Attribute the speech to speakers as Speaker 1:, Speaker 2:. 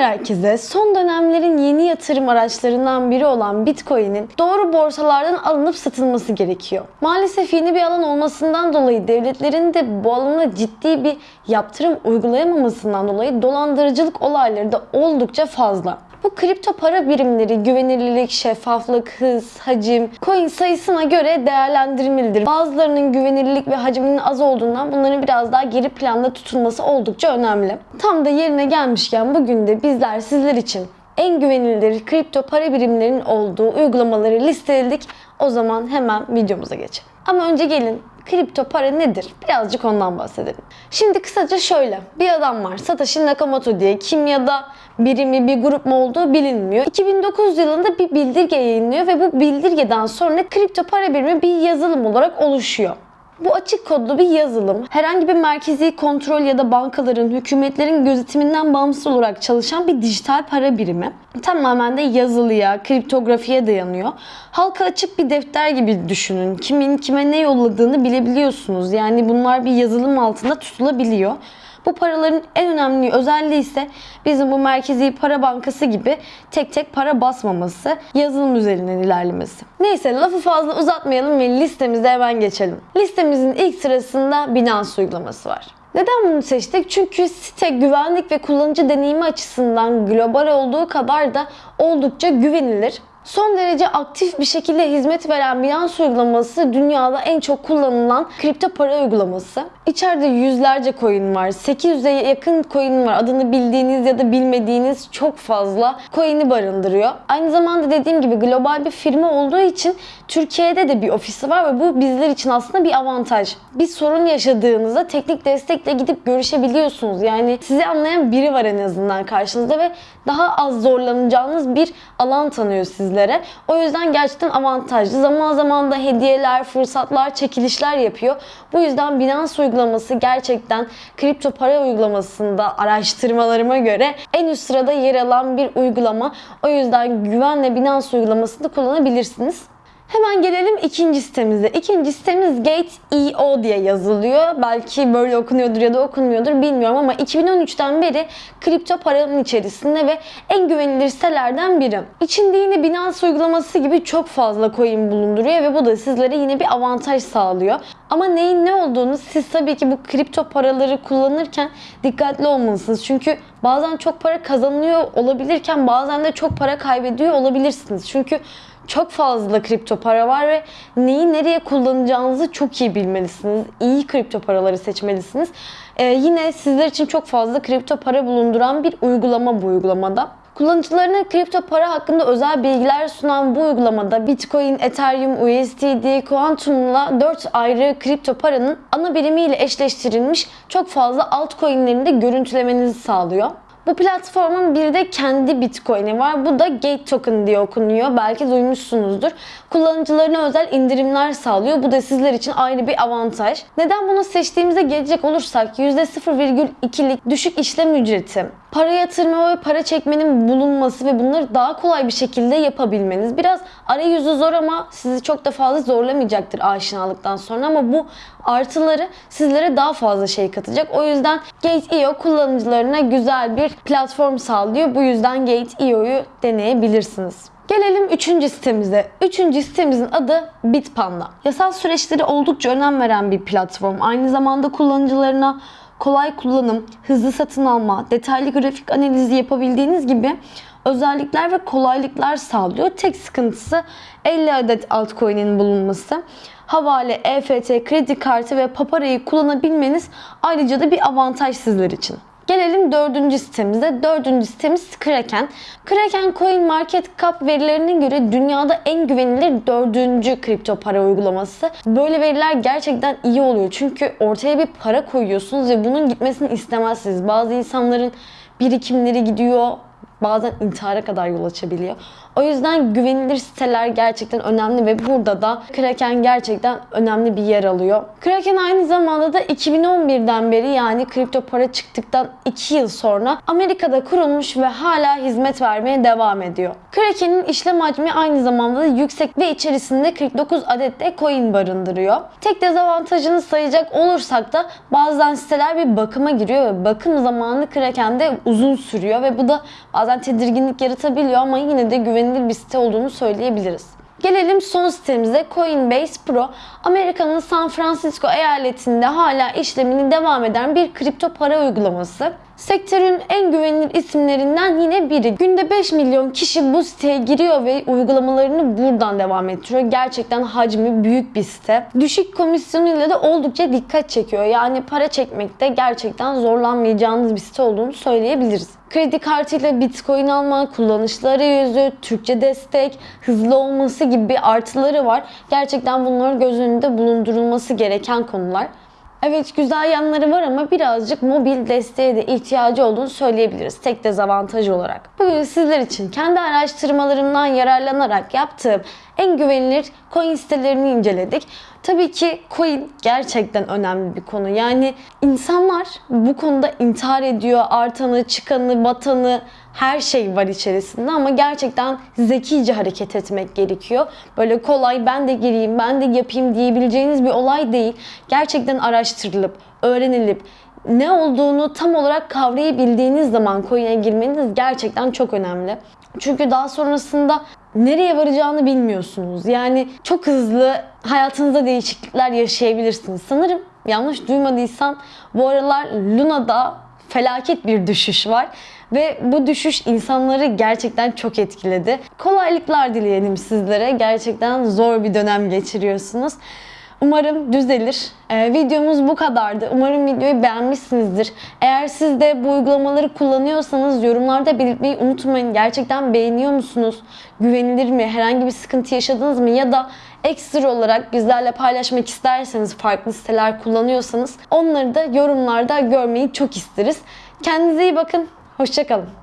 Speaker 1: Selamlar herkese. Son dönemlerin yeni yatırım araçlarından biri olan Bitcoin'in doğru borsalardan alınıp satılması gerekiyor. Maalesef yeni bir alan olmasından dolayı devletlerin de bu alana ciddi bir yaptırım uygulayamamasından dolayı dolandırıcılık olayları da oldukça fazla. Bu kripto para birimleri güvenilirlik, şeffaflık, hız, hacim, coin sayısına göre değerlendirilmelidir. Bazılarının güvenilirlik ve hacminin az olduğundan bunların biraz daha geri planda tutulması oldukça önemli. Tam da yerine gelmişken bugün de bizler sizler için en güvenilir kripto para birimlerinin olduğu uygulamaları listeledik. O zaman hemen videomuza geçelim. Ama önce gelin kripto para nedir? Birazcık ondan bahsedelim. Şimdi kısaca şöyle. Bir adam var Satoshi Nakamoto diye. Kim ya da biri mi bir grup mu olduğu bilinmiyor. 2009 yılında bir bildirge yayınlıyor ve bu bildirgeden sonra kripto para birimi bir yazılım olarak oluşuyor. Bu açık kodlu bir yazılım. Herhangi bir merkezi kontrol ya da bankaların, hükümetlerin gözetiminden bağımsız olarak çalışan bir dijital para birimi. Tamamen de yazılıya, kriptografiye dayanıyor. Halka açık bir defter gibi düşünün. Kimin kime ne yolladığını bilebiliyorsunuz. Yani bunlar bir yazılım altında tutulabiliyor. Bu paraların en önemli özelliği ise bizim bu merkezi para bankası gibi tek tek para basmaması, yazılım üzerinden ilerlemesi. Neyse lafı fazla uzatmayalım ve listemize hemen geçelim. Listemizin ilk sırasında Binance uygulaması var. Neden bunu seçtik? Çünkü site güvenlik ve kullanıcı deneyimi açısından global olduğu kadar da oldukça güvenilir. Son derece aktif bir şekilde hizmet veren Binance uygulaması dünyada en çok kullanılan kripto para uygulaması. İçeride yüzlerce coin var. 800'e yakın coin var. Adını bildiğiniz ya da bilmediğiniz çok fazla coin'i barındırıyor. Aynı zamanda dediğim gibi global bir firma olduğu için Türkiye'de de bir ofisi var ve bu bizler için aslında bir avantaj. Bir sorun yaşadığınızda teknik destekle gidip görüşebiliyorsunuz. Yani sizi anlayan biri var en azından karşınızda ve daha az zorlanacağınız bir alan tanıyor sizlere. O yüzden gerçekten avantajlı. Zaman zaman da hediyeler, fırsatlar, çekilişler yapıyor. Bu yüzden Binance uygulaması gerçekten kripto para uygulamasında araştırmalarıma göre en üst sırada yer alan bir uygulama. O yüzden güvenle Binance uygulamasını kullanabilirsiniz. Hemen gelelim ikinci sitemize. İkinci sitemiz Gate.io diye yazılıyor. Belki böyle okunuyordur ya da okunmuyordur bilmiyorum ama 2013'ten beri kripto paranın içerisinde ve en güvenilir sitelerden biri. İçinde yine Binance uygulaması gibi çok fazla coin bulunduruyor ve bu da sizlere yine bir avantaj sağlıyor. Ama neyin ne olduğunu siz tabii ki bu kripto paraları kullanırken dikkatli olmalısınız. Çünkü bazen çok para kazanıyor olabilirken bazen de çok para kaybediyor olabilirsiniz. Çünkü çok fazla kripto para var ve neyi nereye kullanacağınızı çok iyi bilmelisiniz. İyi kripto paraları seçmelisiniz. Ee, yine sizler için çok fazla kripto para bulunduran bir uygulama bu uygulamada. Kullanıcılarına kripto para hakkında özel bilgiler sunan bu uygulamada Bitcoin, Ethereum, USDT, Quantum'la 4 ayrı kripto paranın ana birimiyle eşleştirilmiş çok fazla altcoin'lerini de görüntülemenizi sağlıyor. Bu platformun bir de kendi Bitcoin'i var. Bu da Gate Token diye okunuyor. Belki duymuşsunuzdur. Kullanıcılarına özel indirimler sağlıyor. Bu da sizler için ayrı bir avantaj. Neden bunu seçtiğimize gelecek olursak %0,2'lik düşük işlem ücreti, para yatırma ve para çekmenin bulunması ve bunları daha kolay bir şekilde yapabilmeniz. Biraz arayüzü zor ama sizi çok da fazla zorlamayacaktır aşinalıktan sonra ama bu artıları sizlere daha fazla şey katacak. O yüzden Gate.io kullanıcılarına güzel bir platform sağlıyor. Bu yüzden Gate.io'yu deneyebilirsiniz. Gelelim üçüncü sitemize. Üçüncü sitemizin adı Bitpanda. Yasal süreçleri oldukça önem veren bir platform. Aynı zamanda kullanıcılarına kolay kullanım, hızlı satın alma, detaylı grafik analizi yapabildiğiniz gibi özellikler ve kolaylıklar sağlıyor. Tek sıkıntısı 50 adet altcoin'in bulunması. Havale, EFT, kredi kartı ve paparayı kullanabilmeniz ayrıca da bir avantaj sizler için. Gelelim dördüncü sitemize. Dördüncü sitemiz Kraken. Kraken Coin Market Cap verilerine göre dünyada en güvenilir dördüncü kripto para uygulaması. Böyle veriler gerçekten iyi oluyor. Çünkü ortaya bir para koyuyorsunuz ve bunun gitmesini istemezsiniz. Bazı insanların birikimleri gidiyor, bazen intihara kadar yol açabiliyor. O yüzden güvenilir siteler gerçekten önemli ve burada da Kraken gerçekten önemli bir yer alıyor. Kraken aynı zamanda da 2011'den beri yani kripto para çıktıktan 2 yıl sonra Amerika'da kurulmuş ve hala hizmet vermeye devam ediyor. Kraken'in işlem hacmi aynı zamanda da yüksek ve içerisinde 49 adet de coin barındırıyor. Tek dezavantajını sayacak olursak da bazen siteler bir bakıma giriyor ve bakım zamanı Kraken'de uzun sürüyor ve bu da bazen tedirginlik yaratabiliyor ama yine de güvenilir bir site olduğunu söyleyebiliriz. Gelelim son sitemize Coinbase Pro. Amerika'nın San Francisco eyaletinde hala işlemini devam eden bir kripto para uygulaması. Sektörün en güvenilir isimlerinden yine biri. Günde 5 milyon kişi bu siteye giriyor ve uygulamalarını buradan devam ettiriyor. Gerçekten hacmi büyük bir site. Düşük komisyonuyla da oldukça dikkat çekiyor. Yani para çekmekte gerçekten zorlanmayacağınız bir site olduğunu söyleyebiliriz. Kredi kartıyla bitcoin alma, kullanışlı arayüzü, Türkçe destek, hızlı olması gibi artıları var. Gerçekten bunlar göz önünde bulundurulması gereken konular. Evet güzel yanları var ama birazcık mobil desteğe de ihtiyacı olduğunu söyleyebiliriz tek dezavantaj olarak. Bugün sizler için kendi araştırmalarımdan yararlanarak yaptığım en güvenilir coin sitelerini inceledik. Tabii ki coin gerçekten önemli bir konu. Yani insanlar bu konuda intihar ediyor. Artanı, çıkanı, batanı her şey var içerisinde ama gerçekten zekice hareket etmek gerekiyor. Böyle kolay ben de gireyim, ben de yapayım diyebileceğiniz bir olay değil. Gerçekten araştırılıp, öğrenilip ne olduğunu tam olarak kavrayabildiğiniz zaman coin'e girmeniz gerçekten çok önemli. Çünkü daha sonrasında nereye varacağını bilmiyorsunuz. Yani çok hızlı hayatınızda değişiklikler yaşayabilirsiniz. Sanırım yanlış duymadıysam bu aralar Luna'da felaket bir düşüş var ve bu düşüş insanları gerçekten çok etkiledi. Kolaylıklar dileyelim sizlere. Gerçekten zor bir dönem geçiriyorsunuz. Umarım düzelir. Ee, videomuz bu kadardı. Umarım videoyu beğenmişsinizdir. Eğer siz de bu uygulamaları kullanıyorsanız yorumlarda belirtmeyi unutmayın. Gerçekten beğeniyor musunuz? Güvenilir mi? Herhangi bir sıkıntı yaşadınız mı? Ya da ekstra olarak bizlerle paylaşmak isterseniz farklı siteler kullanıyorsanız onları da yorumlarda görmeyi çok isteriz. Kendinize iyi bakın. Hoşçakalın.